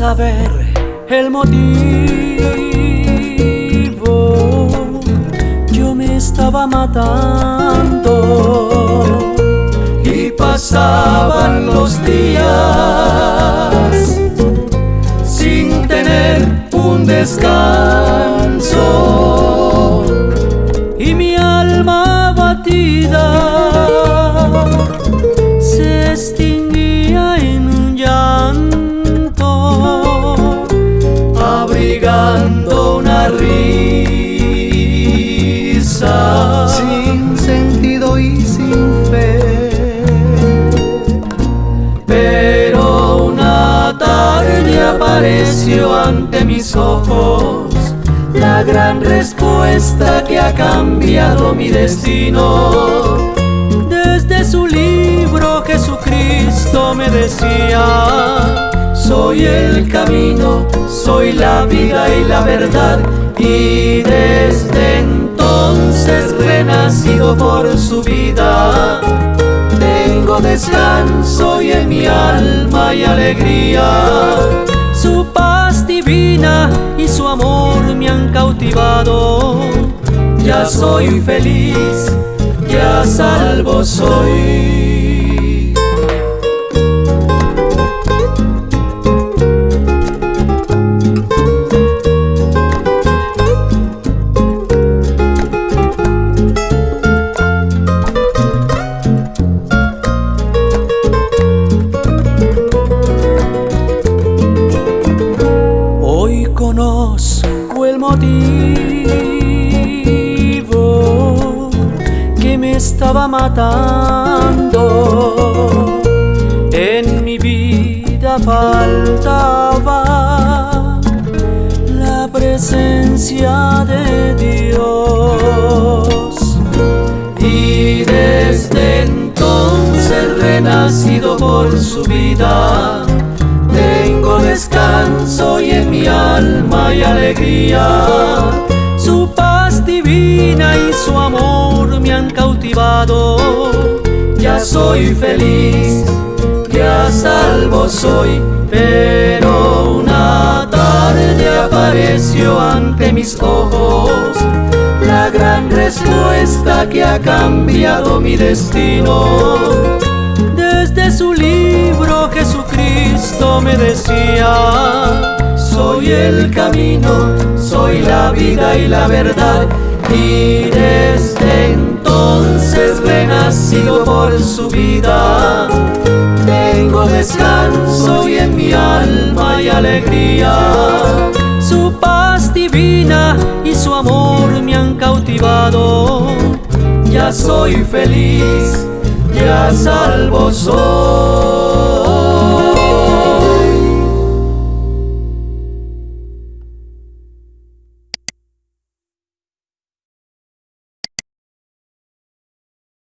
saber el motivo, yo me estaba matando y pasaban los días Pero una tarde apareció ante mis ojos la gran respuesta que ha cambiado mi destino. Desde su libro Jesucristo me decía, soy el camino, soy la vida y la verdad. Y desde entonces renacido por su vida, descanso y en mi alma y alegría. Su paz divina y su amor me han cautivado. Ya soy feliz, ya salvo soy. Motivo que me estaba matando. En mi vida faltaba la presencia de Dios. Y desde entonces renacido por su vida, mi alma y alegría. Su paz divina y su amor me han cautivado. Ya soy feliz, ya salvo soy, pero una tarde apareció ante mis ojos la gran respuesta que ha cambiado mi destino. Desde su libro Jesucristo me decía, soy el camino, soy la vida y la verdad. Y desde entonces renacido por su vida, tengo descanso y en mi alma y alegría. Su paz divina y su amor me han cautivado. Ya soy feliz, ya salvo soy.